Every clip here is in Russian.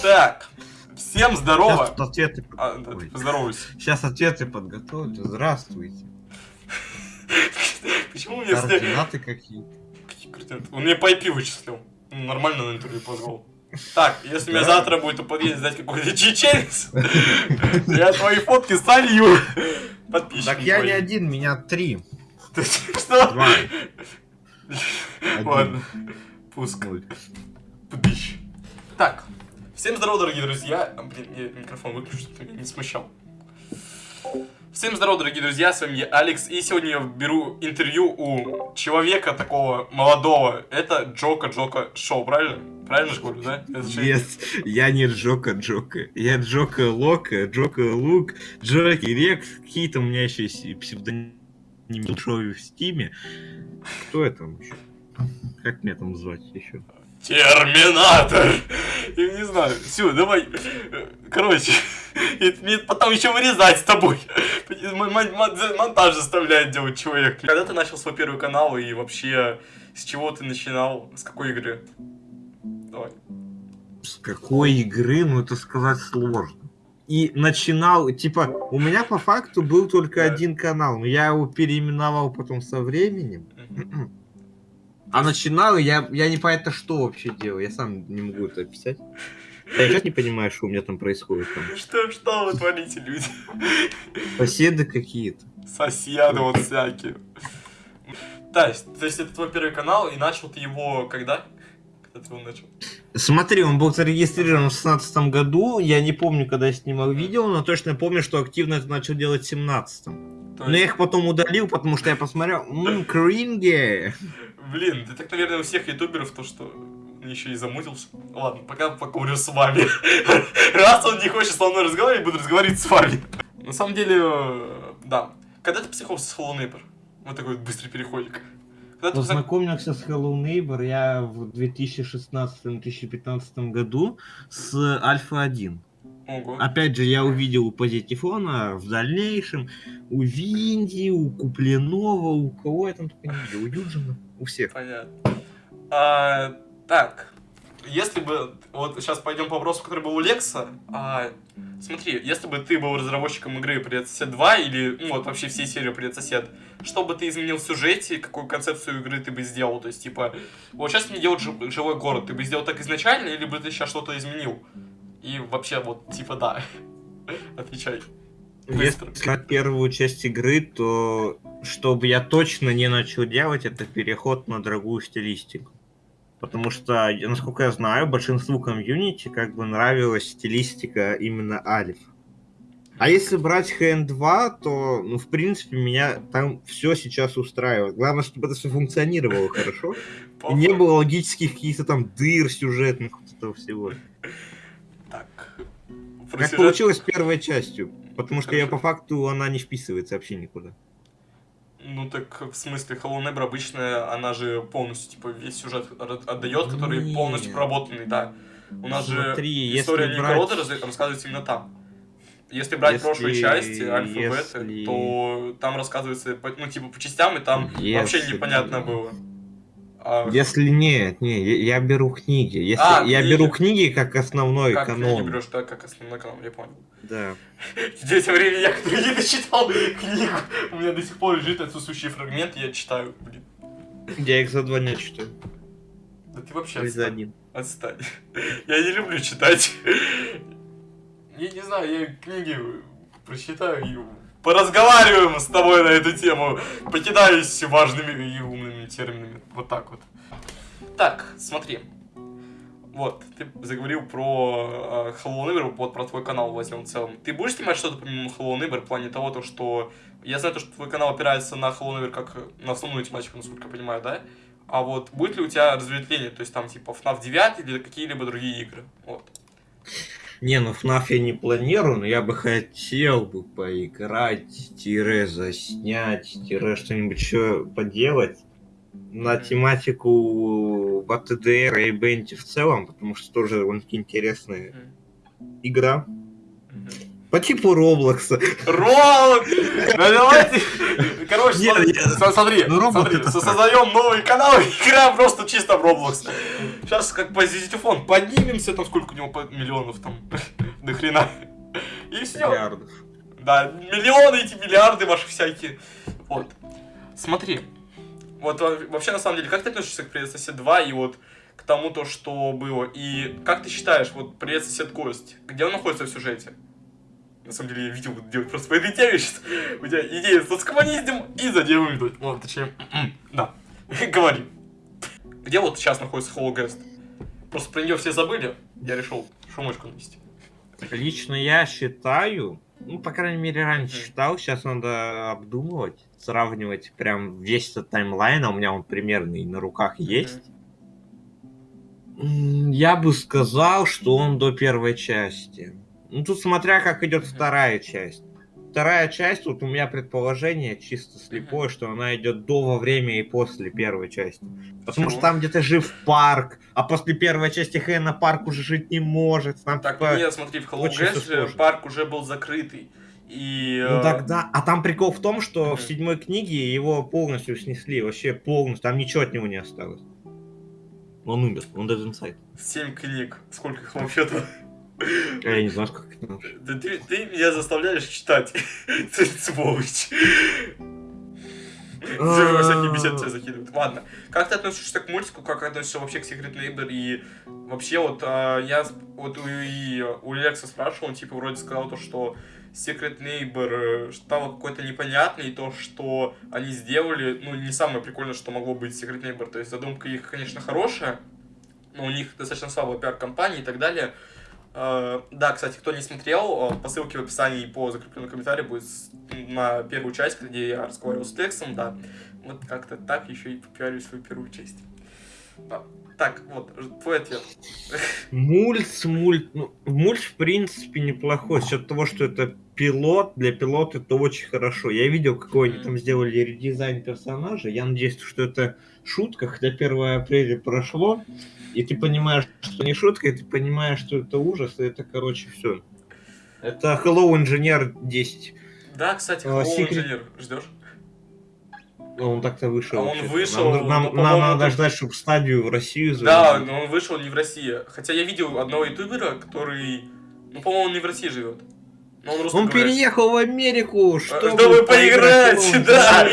Так, всем здорово. Сейчас ответы... А, поздоровайся. Сейчас ответы подготовлю. Здравствуйте. Почему мне все... Координаты какие? Какие координаты? Он мне по IP вычислил. Нормально на интервью позвал. Так, если Да? завтра будет у подъезда сдать какой-то чеченец, я твои фотки солью. Подписчик. Так я не один, меня три. Что? Два. Ладно. Пуск. Так, всем здорово, дорогие друзья. А, Блин, я микрофон выключу, чтобы меня не смущал. Всем здорово, дорогие друзья, с вами я, Алекс, и сегодня я беру интервью у человека такого молодого. Это Джока Джока Шоу, правильно? Правильно же говорю, да? Нет, я не Джока Джока. Я Джока Лока, Джока Лук, Джоки Рекс. Какие-то у меня еще есть псевдонимы в стиме. Кто это там? Как меня там звать еще? Терминатор! Я не знаю. Все, давай. Короче, это мне потом еще вырезать с тобой. Монтаж заставляет делать человек. Когда ты начал свой первый канал и вообще с чего ты начинал? С какой игры? Давай. С какой игры, ну это сказать сложно. И начинал, типа, у меня по факту был только Да. один канал, но я его переименовал потом со временем. А начинал я, я не понятно, что вообще делал, я сам не могу это описать. Я сейчас не понимаю, что у меня там происходит. Там. Что, что вы творите, люди? Соседы какие-то. Соседы вот всякие. Есть, то есть это твой первый канал, и начал ты его когда? Когда ты его начал? Смотри, он был зарегистрирован в 16 году, я не помню, когда я снимал видео, но точно помню, что активно это начал делать в 17 То Но я их потом удалил, потому что я посмотрел, ммм, кринги. Блин, ты так, наверное, у всех ютуберов то, что еще и замутился. Ладно, пока покурю с вами. Раз он не хочет со мной разговаривать, буду разговаривать с вами. На самом деле, э, да. Когда ты познакомился с Hello Neighbor? Вот такой вот быстрый переходик. Когда ты позна- Познакомился с Hello Neighbor я в 2016-2015 году с Альфа 1. Ого. Опять же, я увидел у Позитифона в дальнейшем, у Винди, у Купленова, у кого я там только не видел, у Юджина, у всех. Понятно. А, так, если бы... Вот сейчас пойдем по вопросу, который был у Лекса. А, смотри, если бы ты был разработчиком игры Привет Сосед 2 или, ну вот вообще всей серии Привет Сосед, что бы ты изменил в сюжете, какую концепцию игры ты бы сделал? То есть, типа, вот сейчас мне делают жи- живой город, ты бы сделал так изначально, или бы ты сейчас что-то изменил? И вообще, вот, типа, да. Отвечай. Быстро. Если брать первую часть игры, то чтобы я точно не начал делать, это переход на другую стилистику. Потому что, насколько я знаю, большинству комьюнити как бы нравилась стилистика именно Альф. А если брать ХН2, то, ну, в принципе, меня там все сейчас устраивает. Главное, чтобы это все функционировало хорошо. И не было логических каких-то там дыр сюжетных, вот этого всего. Так. Как получилось с первой частью. Потому что я по факту она не вписывается вообще никуда. Ну так в смысле, Hello Neighbor обычно, она же полностью, типа, весь сюжет отдает, который Нет. полностью проработанный, да. У нас Смотри, же история брать- Никорода раз- рассказывается именно там. Если брать Если- прошлые части, альфа, если- бета, то там рассказывается, ну, типа, по частям, и там Если- вообще непонятно было. А Если нет, не, я, я беру книги. Если А, я книги. беру книги как основной как канон. берешь, да, как основной канал, я понял. Да. В тем времени я не дочитал книгу, у меня до сих пор лежит отсутствующий фрагмент, я читаю, блин. Я их за два дня читаю. Да ты вообще Ой, за отстань. один. Отстань. Я не люблю читать. Я не знаю, я книги прочитаю и поразговариваем с тобой на эту тему. Покидаюсь важными и умными терминами. Вот так вот. Так, смотри. Вот, ты заговорил про э, Hello Neighbor, вот про твой канал возьмем в целом. Ты будешь снимать что-то помимо Hello Neighbor в плане того, то, что... Я знаю, то, что твой канал опирается на Hello Neighbor как на основную тематику, насколько я понимаю, да? А вот будет ли у тебя разветвление, то есть там типа FNAF 9 или какие-либо другие игры? Вот. Не, ну FNAF я не планирую, но я бы хотел бы поиграть, тире заснять, тире что-нибудь еще поделать на тематику БТДР и Бенти в целом, потому что тоже довольно-таки интересная игра. По типу Роблокса. Да давайте. Короче, Нет, смотри, я- смотри, ну, Roblox смотри, это создаем новый канал, играем просто чисто в Roblox. Сейчас как позитифон поднимемся, там сколько у него по- миллионов там, до хрена. И все. Миллиардов. Да, миллионы эти, миллиарды ваши всякие. Вот. Смотри. Вот во- вообще, на самом деле, как ты относишься к Привет Сосед 2 и вот к тому, то, что было? И как ты считаешь, вот Привет Сосед Гость, где он находится в сюжете? На самом деле, я видео буду делать просто по этой теме сейчас. У тебя идея с скоммуниздим и заделаем тут. Ну, точнее, да. Говори. Где вот сейчас находится Guest? Просто про нее все забыли. Я решил шумочку нанести. Лично я считаю, ну, по крайней мере, раньше считал, сейчас надо обдумывать, сравнивать прям весь этот таймлайн, а у меня он примерный на руках есть. Я бы сказал, что он до первой части. Ну, тут смотря как идет вторая часть. Вторая часть, вот у меня предположение чисто слепое, что она идет до, во время и после первой части. Потому что там где-то жив парк, а после первой части Хэна парк уже жить не может. Там Так, типа- нет, смотри, в Hello сложно. парк уже был закрытый. И... Ну э, тогда, а там прикол в том, что в седьмой книге его полностью снесли, вообще полностью, там ничего от него не осталось. Он умер, он Dead Inside. Семь книг. Сколько их вообще-то? А Я не знаю, как это назвать. Да ты, ты меня заставляешь читать. Ты сволочь. Всякие беседы тебя закидывают. Ладно. Как ты относишься к мультику, как относишься вообще к Secret Neighbor и вообще вот а, я вот у, и у Лекса спрашивал, он типа вроде сказал то, что Secret Neighbor э, стало какой-то непонятный, то, что они сделали, ну, не самое прикольное, что могло быть Secret Neighbor. То есть задумка их, конечно, хорошая, но у них достаточно слабая пиар-компания и так далее. Э, Да, кстати, кто не смотрел, э, по ссылке в описании и по закрепленному комментарию будет на первую часть, где я разговаривал с Лексом, да. Вот как-то так еще и попиарю свою первую часть. Так, вот, твой ответ. Мульт, мульт, ну, мульт в принципе неплохой, с того, что это пилот, для пилота это очень хорошо. Я видел, какой они там сделали редизайн персонажа, я надеюсь, что это шутка, хотя 1 апреля прошло, и ты понимаешь, что не шутка, и ты понимаешь, что это ужас, и это, короче, все. Это Hello Engineer 10. Да, кстати, А, Hello Secret- Engineer, ждешь? Ну, Он так-то вышел. А он вышел, Нам, нам- ну, нам надо ждать, чтобы стадию в Россию Да, завели. но он вышел не в России. Хотя я видел одного ютубера, который, ну, по-моему, он не в России живет. Но он Он переехал в Америку, чтобы, Чтобы поиграть, в да!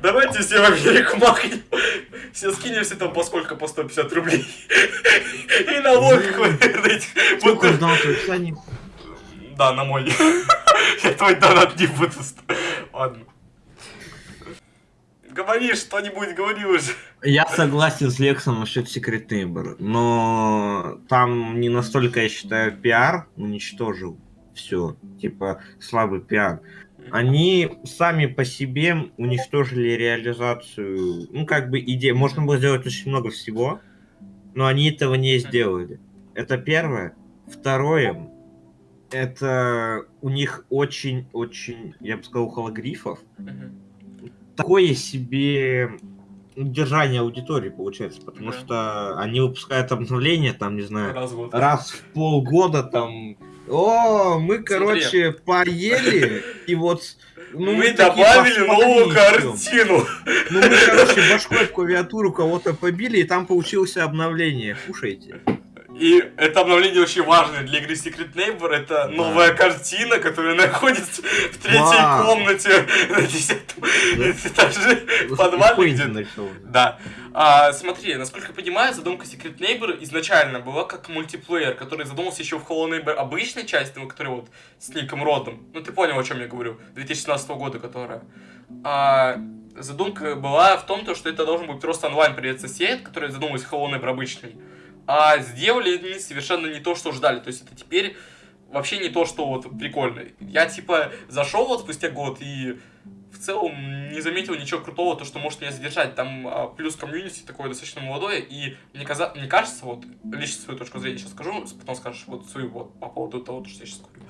Давайте все в Америку махнем. Все скинемся там по сколько? По 150 рублей. И налог на этих. Сколько ждал? Да, на мой. Я твой донат не буду. Ладно. Говори что-нибудь, говори уже. Я согласен с Лексом насчет Secret Neighbor, но там не настолько, я считаю, пиар уничтожил все. Типа, слабый пиар. Они сами по себе уничтожили реализацию, ну, как бы идеи. Можно было сделать очень много всего, но они этого не сделали. Это первое. Второе, это у них очень-очень, я бы сказал, хологрифов. Мгм. Такое себе держание аудитории получается, потому Да. что они выпускают обновления, там, не знаю, Раз в год. раз в полгода там. О, мы, короче, поели, и вот ну, мы такие добавили новую картину. Ну, мы, короче, башкой в клавиатуру кого-то побили, и там получилось обновление. Кушайте. И это обновление очень важное для игры Secret Neighbor. Это новая Да. картина, которая находится в третьей Вау. комнате на десятом этаже подвале. Да. А, смотри, насколько я понимаю, задумка Secret Neighbor изначально была как мультиплеер, который задумался еще в Hello Neighbor обычной части, ну, который вот с Ником Родом. Ну, ты понял, о чем я говорю. 2017 года, которая. А, задумка была в том, то, что это должен быть просто онлайн привет сосед, который задумывался Hello Neighbor обычный. А сделали они совершенно не то, что ждали. То есть это теперь вообще не то, что вот прикольно. Я типа зашел вот спустя год и в целом не заметил ничего крутого, то, что может меня задержать. Там а, плюс комьюнити такое достаточно молодое, и мне, каза... мне кажется, вот лично свою точку зрения сейчас скажу, потом скажешь вот свою вот по поводу того, что я сейчас говорю.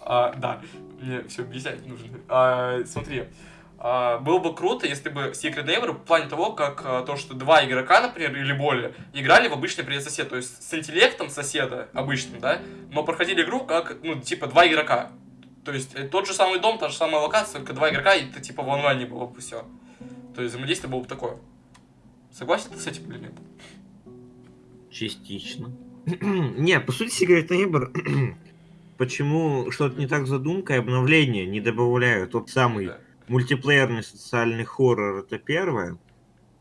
А, да, мне все объяснять нужно. А, смотри, было бы круто, если бы Secret Neighbor в плане того, как а, то, что два игрока, например, или более, играли в обычный привет сосед, то есть с интеллектом соседа обычным, да, но проходили игру как, ну, типа, два игрока. То есть э, тот же самый дом, та же самая локация, только два игрока, и это типа в онлайне было бы все. То есть взаимодействие было бы такое. Согласен ты с этим или нет? Частично. Не, по сути, Secret Neighbor, почему что-то не так с задумкой, обновления не добавляют. Тот самый Да. Мультиплеерный социальный хоррор, это первое.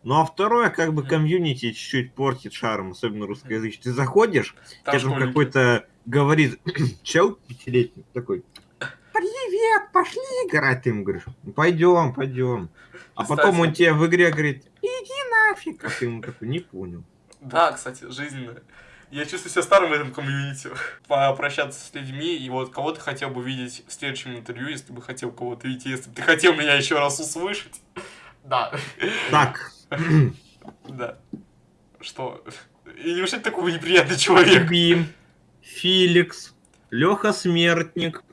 Ну а второе, как бы комьюнити чуть-чуть портит шарм, особенно русскоязычный. Ты заходишь, тебе там какой-то говорит чел пятилетний такой. Привет, пошли играть. Ты ему говоришь, пойдем, пойдем. А Кстати. потом он тебе в игре говорит, иди нафиг. А ты ему такой, не понял. Да, кстати, жизненная. Я чувствую себя старым в этом комьюнити. Попрощаться с людьми, и вот кого ты хотел бы видеть в следующем интервью, если бы хотел кого-то видеть, если бы ты хотел меня еще раз услышать. Да. Так, Да. Что? И неужели такой неприятный человек? Бим, Феликс, Леха Смертник,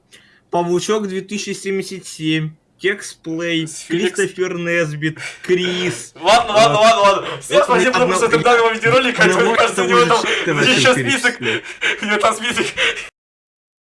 Павучок 2077, Феликс- Кристофер Несбит, Крис. Ладно, ладно, ладно, ладно. Всем спасибо за одно- просмотр данного видеоролика. Одного Мне кажется, у него там еще список. У него там список